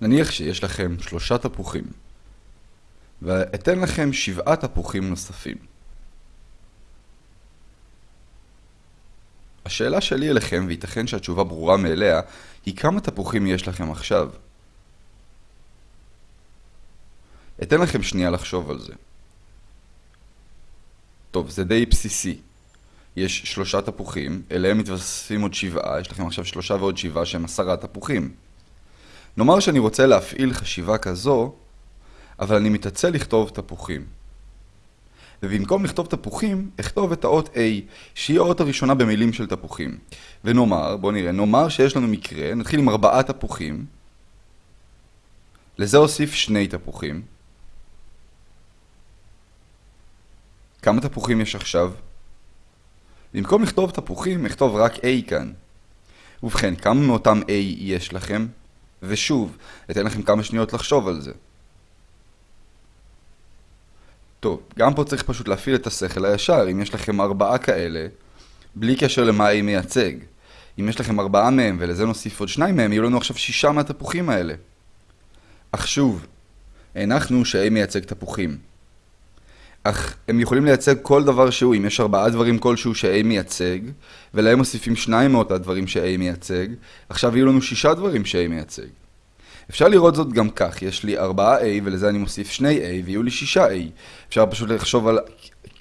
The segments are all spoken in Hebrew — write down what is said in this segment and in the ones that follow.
נניח שיש לכם שלושה תפוחים, ואתן לכם שבעה תפוחים נוספים. השאלה שלי אליכם, וייתכן שהתשובה ברורה מאליה, היא כמה תפוחים יש לכם עכשיו. אתן לכם שנייה לחשוב על זה. טוב, זה די בסיסי. יש שלושה תפוחים, אליהם מתווספים עוד שבעה, יש לכם עכשיו שלושה ועוד שבעה שהם עשרה תפוחים. נאמר שאני רוצה להפעיל חשיבה כזו, אבל אני מתעצל לכתוב תפוחים. ובמקום לכתוב תפוחים, אכתוב את האות A, שהיא האות הראשונה במילים של תפוחים. ונאמר, בואו נראה, נאמר שיש לנו מקרה, נתחיל עם ארבעה תפוחים. לזה אוסיף שני תפוחים. כמה תפוחים יש עכשיו? במקום לכתוב תפוחים, אכתוב רק A כאן. ובכן, כמה מאותם A יש לכם? ושוב, אתן לכם כמה שניות לחשוב על זה. טוב, גם פה צריך פשוט להפעיל את השכל הישר, אם יש לכם ארבעה כאלה, בלי קשר למה A מייצג. אם יש לכם ארבעה מהם ולזה נוסיף עוד שניים מהם, יהיו לנו עכשיו שישה מהתפוחים האלה. אך שוב, הנחנו ש-A מייצג תפוחים. אך הם יכולים לייצג כל דבר שהוא, אם יש ארבעה דברים כלשהו ש-A מייצג, ולהם מוסיפים שניים מאותה דברים ש-A מייצג, עכשיו יהיו לנו שישה דברים ש-A מייצג. אפשר לראות זאת גם כך, יש לי 4A ולזה אני מוסיף 2A ויהיו לי 6A. אפשר פשוט לחשוב על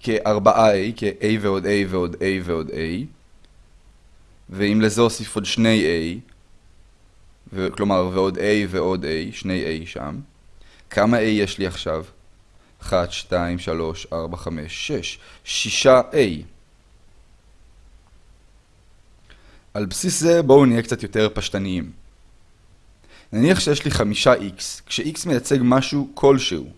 כ-4A, כ-A ועוד A ועוד A ועוד A. ואם לזה אוסיף עוד 2A, ו- כלומר ועוד A ועוד A, 2A שם, כמה A יש לי עכשיו? 1, 2, 3, 4, 5, 6. 6A. על בסיס זה בואו נהיה קצת יותר פשטניים. נניח שיש לי חמישה x, כש-x מייצג משהו כלשהו.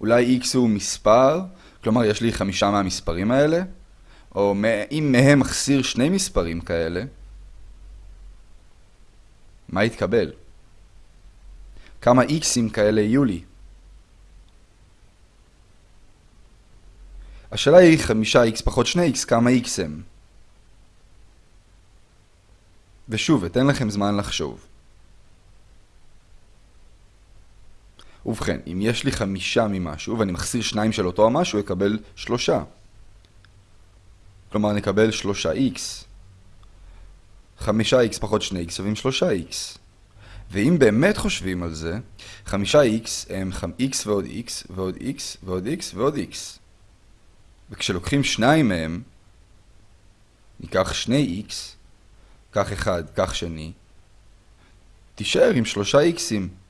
אולי x הוא מספר, כלומר יש לי חמישה מהמספרים האלה, או אם מהם מחסיר שני מספרים כאלה, מה יתקבל? כמה x'ים כאלה יהיו לי? השאלה היא חמישה x פחות שני x, כמה x הם? ושוב, אתן לכם זמן לחשוב. ובכן, אם יש לי חמישה ממשהו ואני מחסיר שניים של אותו המשהו, אקבל שלושה. כלומר, נקבל שלושה x. חמישה x פחות שני x שווים שלושה x. ואם באמת חושבים על זה, חמישה x הם x ועוד x ועוד x ועוד x ועוד x. וכשלוקחים שניים מהם, ניקח שני x, קח אחד, קח שני, תישאר עם שלושה x'ים.